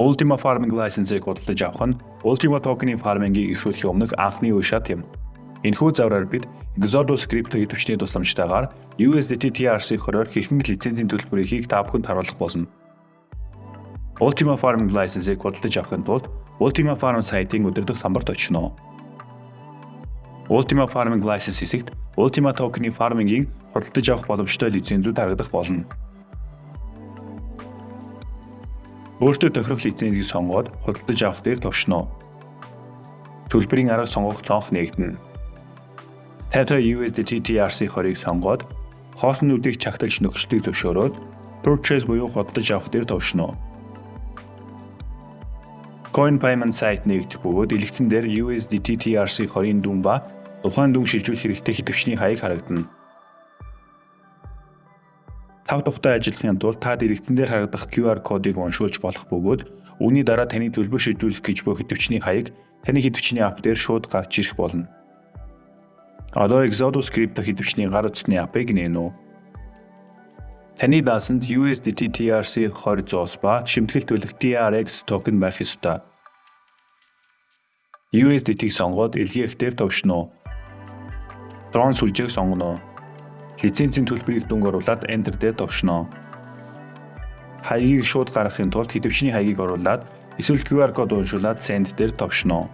Ultima Farming License-ийг худалдаж авах нь Ultima Token-ийн фармингийг эхлүүлэхийн өмнөх анхны үе шат юм. Энэхүү завраар бид Exodus крипто хэвтвчний тусламжтайгаар USDT TRC-20-оор хэрхэн лицензийн төлбөрийг та бүхэнд харуулах болно. Ultima Farming License-ийг худалдаж авахын тулд Ultima Farm сайтын өдөрдох самбарт очино. Ultima Farming License хэсэгт Ultima Token-ийн фармингийн худалдаж авах боломжтой лицензүүд харагдах болно. Өөртөө тохирох лицензийг сонгоод худалдаж авах дээр товшно. Төлбөрийн арга сонгох цонх нэгдэнэ. Tether USDT TRC20-ыг сонгоод хоолнуудыг чагталж нөхцөлийг зөвшөөрөөд purchase буюу худалдаж авах дээр товшно. Coin payment site нэгдэх бөгөөд элэгцэн дээр USDT TRC20-ийн дүн ба тухайн дүн шилжүүлэх хэрэгтэй хэвтвчний хаяг харагдана. Тав тухтай ажиллахын тулд та дэлгэцэн дээр харагдах QR кодыг уншуулж болох бөгөөд үүний дараа таны төлбөр шийдвэрлэх гэж буй хэвтвчний хаяг таны хэвтвчний ап дээр шууд гарч ирэх болно. Одоо Exodus Crypto хэвтвчний гар утасны апыг нээнэ. Таны даасанд USDT TRC 20 ба шимтгэл төлөх TRX токен байх ёстой. USDT-г сонгоод илгээх дээр товшно. Дрон сүлжээг сонгоно лицензийн төлбөрийг дүнг оруулаад Enter дээр товшно. Хаягийг шууд гаргахын тулд хэдвчний хаягийг оруулаад эсвэл QR код уншуулад Send дээр товшно.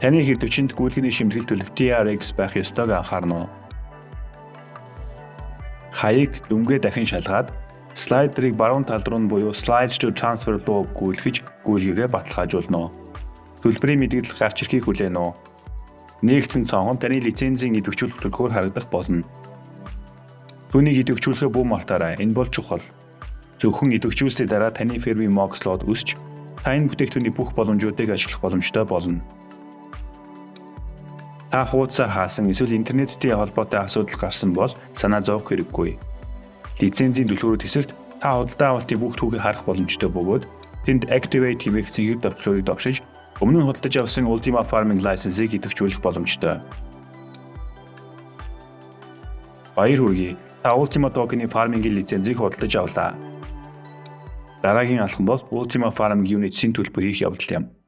Таны хэдвчэнд гүйлгэний шимтгэл төлөх TRX байх ёстойг анхаарна. Хаяг дүнгээ дахин шалгаад слайдерыг баруун тал руу буюу Slides to Transfer руу гүйлгэж гүйлгээгээ баталгаажуулна. Төлбөрийн мэдээлэл гарч ирэхийг хүлээнэ үү? Нэгдсэн цонхон таны лицензийн идэвхжүүлэх төлхөөр харагдах болно. Түүнийг идэвхжүүлэхээ бүү мартаарай. Энэ бол чухал. Зөвхөн идэвхжүүлсний дараа таны фермийн Moxlot өсч та энэ бүтээгдэхүүний бүх боломжуудыг ашиглах боломжтой болно. Та хуудасаар хаасан эсвэл интернеттэй холбоотой асуудал гарсан бол санаа зовох хэрэггүй. Лицензийн төлхөөрөд хэсэгт та худалдаа авалтын бүх түүхийг харах боломжтой бөгөөд тэнд Activate хэмээх цэнхэр товчлуурыг давшиж Өмнө нь худалдаж авсан Ultima Farming license-ийг идэвхжүүлэх боломжтой. Баяр хүргэе. Та Ultima Token-ийн farming-ийн лицензийг худалдаж авлаа. Дараагийн алхам бол Ultima Farm Unit-ийн төлбөр хийх явдал юм.